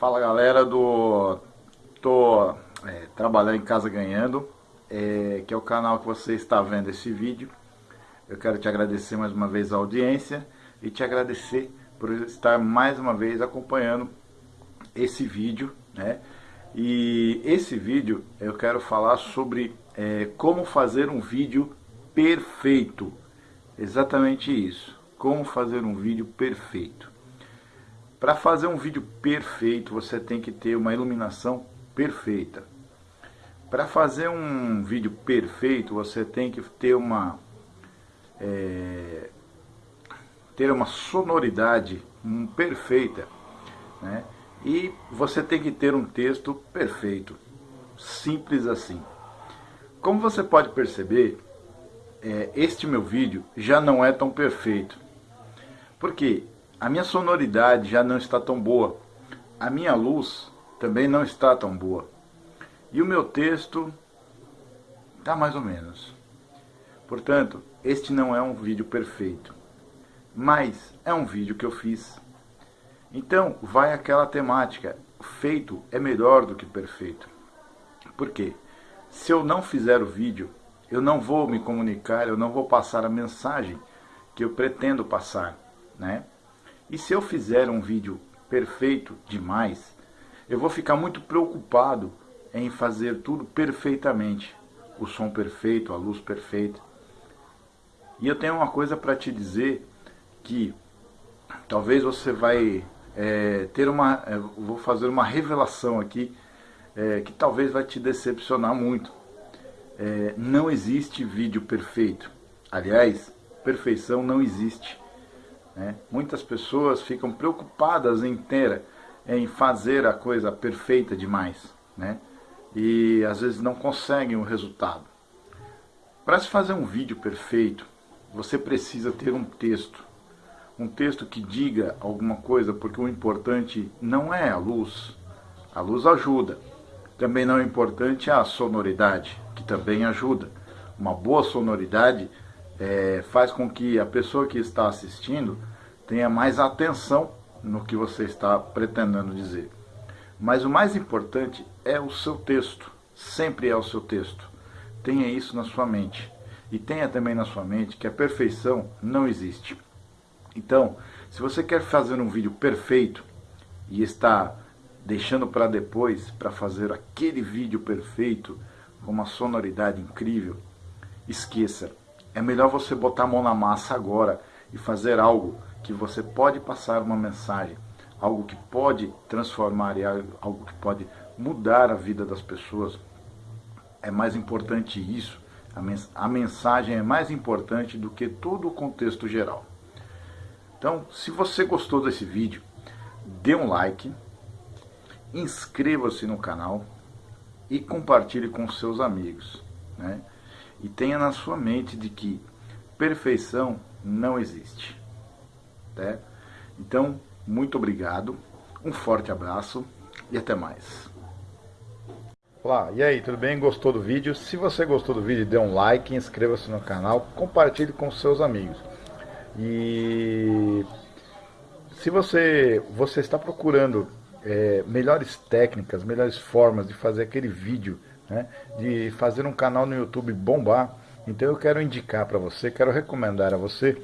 Fala galera do tô é, trabalhando em casa ganhando é, que é o canal que você está vendo esse vídeo. Eu quero te agradecer mais uma vez a audiência e te agradecer por estar mais uma vez acompanhando esse vídeo né? E esse vídeo eu quero falar sobre é, como fazer um vídeo perfeito. Exatamente isso como fazer um vídeo perfeito para fazer um vídeo perfeito, você tem que ter uma iluminação perfeita. Para fazer um vídeo perfeito, você tem que ter uma é, ter uma sonoridade um, perfeita, né? E você tem que ter um texto perfeito, simples assim. Como você pode perceber, é, este meu vídeo já não é tão perfeito. Porque a minha sonoridade já não está tão boa. A minha luz também não está tão boa. E o meu texto está mais ou menos. Portanto, este não é um vídeo perfeito. Mas é um vídeo que eu fiz. Então, vai aquela temática. Feito é melhor do que perfeito. Por quê? Se eu não fizer o vídeo, eu não vou me comunicar, eu não vou passar a mensagem que eu pretendo passar, né? E se eu fizer um vídeo perfeito demais, eu vou ficar muito preocupado em fazer tudo perfeitamente. O som perfeito, a luz perfeita. E eu tenho uma coisa para te dizer que talvez você vai é, ter uma... É, vou fazer uma revelação aqui é, que talvez vai te decepcionar muito. É, não existe vídeo perfeito. Aliás, perfeição não existe. Né? Muitas pessoas ficam preocupadas ter, em fazer a coisa perfeita demais. Né? E às vezes não conseguem o resultado. Para se fazer um vídeo perfeito, você precisa ter um texto. Um texto que diga alguma coisa, porque o importante não é a luz. A luz ajuda. Também não é importante a sonoridade, que também ajuda. Uma boa sonoridade é, faz com que a pessoa que está assistindo tenha mais atenção no que você está pretendendo dizer. Mas o mais importante é o seu texto, sempre é o seu texto. Tenha isso na sua mente. E tenha também na sua mente que a perfeição não existe. Então, se você quer fazer um vídeo perfeito e está deixando para depois para fazer aquele vídeo perfeito com uma sonoridade incrível, esqueça. É melhor você botar a mão na massa agora e fazer algo que você pode passar uma mensagem, algo que pode transformar e algo que pode mudar a vida das pessoas. É mais importante isso, a mensagem é mais importante do que todo o contexto geral. Então, se você gostou desse vídeo, dê um like, inscreva-se no canal e compartilhe com seus amigos. Né? E tenha na sua mente de que perfeição não existe. Né? Então, muito obrigado, um forte abraço e até mais. Olá, e aí, tudo bem? Gostou do vídeo? Se você gostou do vídeo, dê um like, inscreva-se no canal, compartilhe com seus amigos. E se você, você está procurando é, melhores técnicas, melhores formas de fazer aquele vídeo, né, de fazer um canal no YouTube bombar, então eu quero indicar para você, quero recomendar a você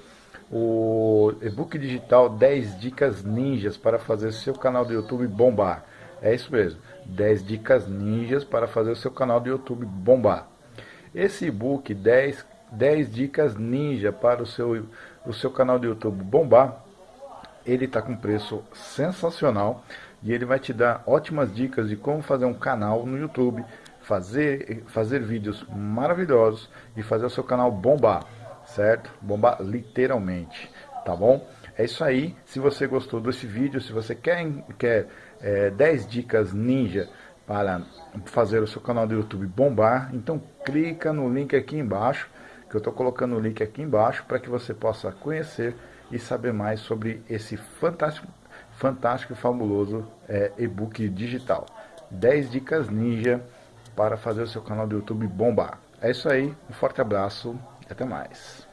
o e-book digital 10 dicas ninjas para fazer seu canal do YouTube bombar. É isso mesmo, 10 dicas ninjas para fazer o seu canal do YouTube bombar. Esse e-book 10, 10 dicas ninja para o seu, o seu canal do YouTube bombar, ele está com preço sensacional e ele vai te dar ótimas dicas de como fazer um canal no YouTube, fazer, fazer vídeos maravilhosos e fazer o seu canal bombar certo? Bomba literalmente, tá bom? É isso aí, se você gostou desse vídeo, se você quer, quer é, 10 dicas ninja para fazer o seu canal do YouTube bombar, então clica no link aqui embaixo, que eu estou colocando o link aqui embaixo, para que você possa conhecer e saber mais sobre esse fantástico, fantástico e fabuloso é, e-book digital. 10 dicas ninja para fazer o seu canal do YouTube bombar. É isso aí, um forte abraço até mais.